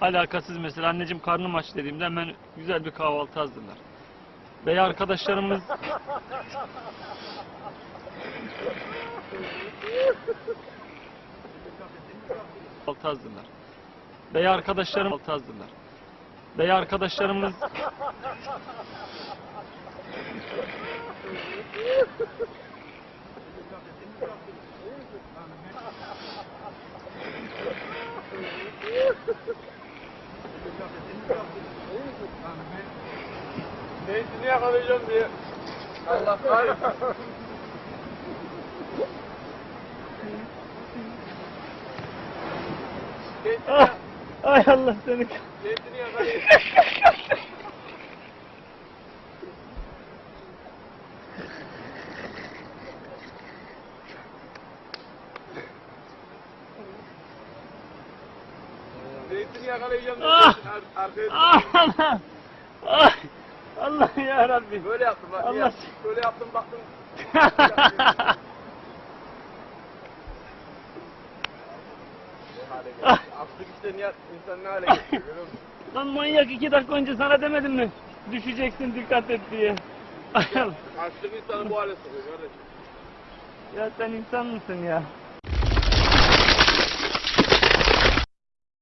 Alakasız mesela anneciğim karnım aç dediğimde hemen güzel bir kahvaltı hazırlar. Veya arkadaşlarımız kahvaltı hazırlar. Veya arkadaşlarım kahvaltı hazırlar. Veya arkadaşlarımız Zeytini yakalayacağım diye. Allah kahretsin. Ah, ay Allah seni zeytini yakalayacağım. Zeytini yakalayacağım. Ah! Ar- Arkaya ah Allah ah, Allah ya Rabbi Böyle yaptım bak. Allah- Allah. Böyle yaptım baktım. Geldi. Açlık işte niye insan ne hale getiriyor görüyor musun? Lan manyak iki dakika önce sana demedim mi? Düşeceksin dikkat et diye. Allah. Açlık insanı bu hale sokuyor kardeşim. ya sen insan mısın ya?